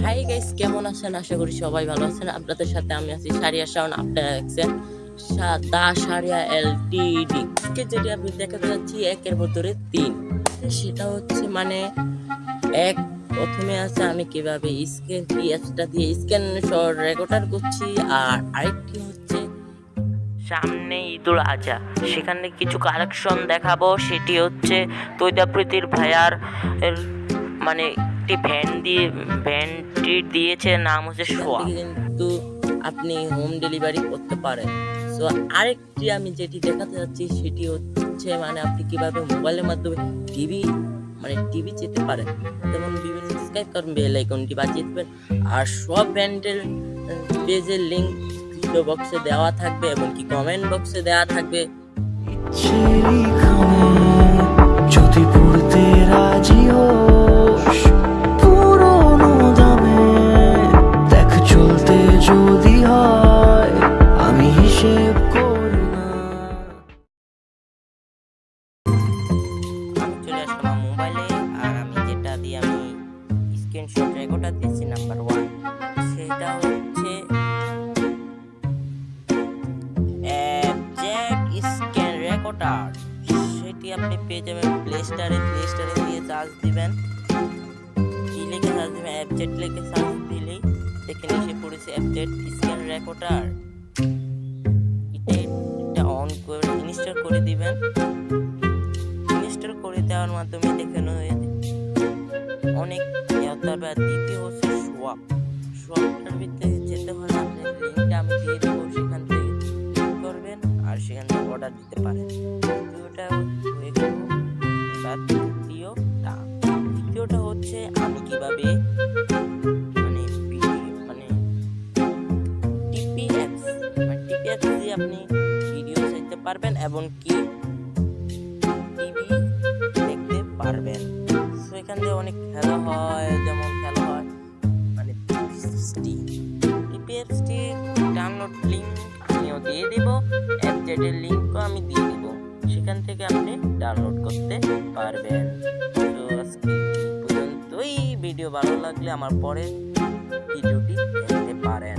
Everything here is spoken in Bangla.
হাই গাইস কেমন আছেন? আশা করি সবাই ভালো আছেন। আপনাদের সাথে আমি আছি সারিয়া শাওন, আপনারা দেখছেন দা সারিয়া এলটিডি। আজকে যেটি আমি দেখাতে যাচ্ছি একের ভিতরে তিন। সেটা হচ্ছে মানে এক, প্রথমে আছে আমি কীভাবে স্ক্যান অ্যাপসটা দিয়ে স্ক্যান রেকর্ডার করছি, আর আরেকটি হচ্ছে সামনে ঈদুল আজহা সেখানে কিছু কালেকশন দেখাবো, সেটি হচ্ছে তৈদাপ্রীতির ভাইয়ার মানে একটি ভ্যান দিয়ে ভ্যানটি দিয়েছে নাম হচ্ছে সোয়া। কিন্তু আপনি হোম ডেলিভারি করতে পারেন। সো আরেকটি আমি যেটি দেখাতে যাচ্ছি সেটি হচ্ছে মানে আপনি কীভাবে মোবাইলের মাধ্যমে টিভি মানে টিভি যেতে পারেন। যেমন বিভিন্ন স্কাইপ করবেন বেল আইকনটি বাজিয়ে দেবেন। আর সব ব্র্যান্ডের পেজের লিঙ্ক ভিডিও বক্সে দেওয়া থাকবে এবং কি কমেন্ট বক্সে দেওয়া থাকবে। স্ক্রিনশট রেকর্ডার দিয়েছি নাম্বার ওয়ান। সেটা হচ্ছে অ্যাবজেক্ট স্ক্যান রেকর্ডার। সেটি আপনি পেয়ে যাবেন প্লে স্টারে প্লে স্টারে দিয়ে চার্জ দিবেন। কি লিখে চার্জ দিবেন? অ্যাবজেক্ট লিখে চার্জ দিলেই দেখে এসে পড়েছে অ্যাবজেক্ট স্ক্যান রেকর্ডার। এটা এটা অন করে ইনস্টল করে দিবেন। ইনস্টল করে দেওয়ার মাধ্যমে দেখানো দেখেন অনেক ইয়াতার আর দ্বিতীয় হচ্ছে সোয়াপ সোয়াপটার ভিতরে যেতে হলে আপনার লিঙ্কটা আমি দিয়ে দেবো, সেখান থেকে করবেন আর সেখান থেকে অর্ডার দিতে পারেন। দ্বিতীয়টা হয়ে গেল এবার তৃতীয়টা তৃতীয়টা হচ্ছে আমি কীভাবে মানে মানে টিপি অ্যাপস মানে টিপি দিয়ে আপনি ভিডিও চাইতে পারবেন এবং কি টিভি দেখতে পারবেন। এখান দিয়ে অনেক খেলা হয়, যেমন খেলা হয় মানে ডাউনলোড লিঙ্ক আমিও দিয়ে দিব অ্যাপজেটের লিঙ্কও আমি দিয়ে দিব, সেখান থেকে আপনি ডাউনলোড করতে পারবেন। তো আজকে পর্যন্তই ভিডিও ভালো লাগলে আমার পরে ভিডিওটি দেখতে পারেন।